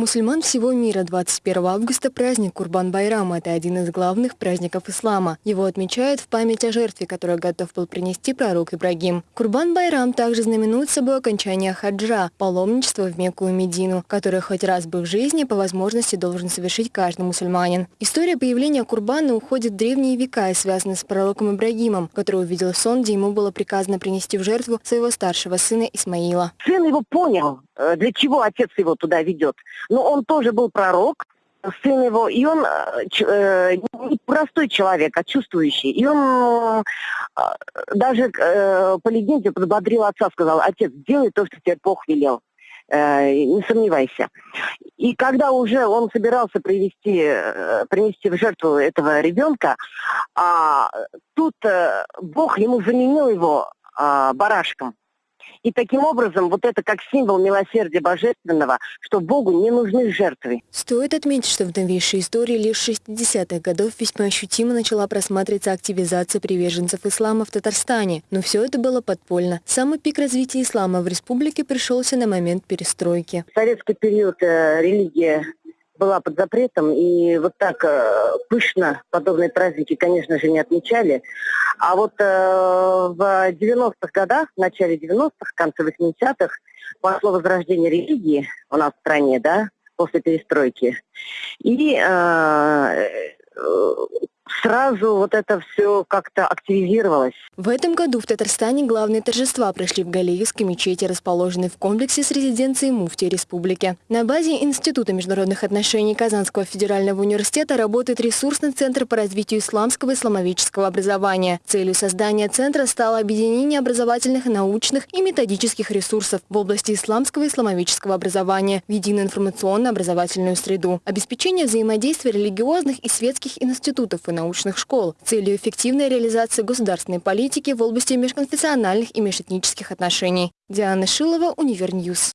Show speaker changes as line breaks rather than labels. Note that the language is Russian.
мусульман всего мира 21 августа праздник Курбан-Байрам – это один из главных праздников ислама. Его отмечают в память о жертве, которую готов был принести пророк Ибрагим. Курбан-Байрам также знаменует собой окончание хаджа – паломничество в Мекку и Медину, которое хоть раз бы в жизни по возможности должен совершить каждый мусульманин. История появления Курбана уходит в древние века и связана с пророком Ибрагимом, который увидел сон, где ему было приказано принести в жертву своего старшего сына Исмаила.
Сын его понял, для чего отец его туда ведет. Но он тоже был пророк, сын его, и он э, э не простой человек, а чувствующий. И он э, даже э, по легенде подбодрил отца, сказал, отец, делай то, что тебе Бог велел. Э, не сомневайся. И когда уже он собирался привести, э, принести в жертву этого ребенка, а, тут э, Бог ему заменил его а, барашком. И таким образом, вот это как символ милосердия божественного, что Богу не нужны жертвы.
Стоит отметить, что в новейшей истории лишь 60-х годов весьма ощутимо начала просматриваться активизация приверженцев ислама в Татарстане. Но все это было подпольно. Самый пик развития ислама в республике пришелся на момент перестройки.
В советский период э, религия была под запретом, и вот так э, пышно подобные праздники, конечно же, не отмечали. А вот э, в 90-х годах, в начале 90-х, в конце 80-х, пошло возрождение религии у нас в стране, да, после перестройки. И э, э сразу вот это все как-то активизировалось.
В этом году в Татарстане главные торжества прошли в Галиевской мечети, расположенной в комплексе с резиденцией муфтии республики. На базе Института международных отношений Казанского федерального университета работает ресурсный центр по развитию исламского и исламовического образования. Целью создания центра стало объединение образовательных, научных и методических ресурсов в области исламского и исламовического образования в единую информационно-образовательную среду, обеспечение взаимодействия религиозных и светских институтов и научных школ целью эффективной реализации государственной политики в области межконфессиональных и межэтнических отношений. Диана Шилова, Univer News.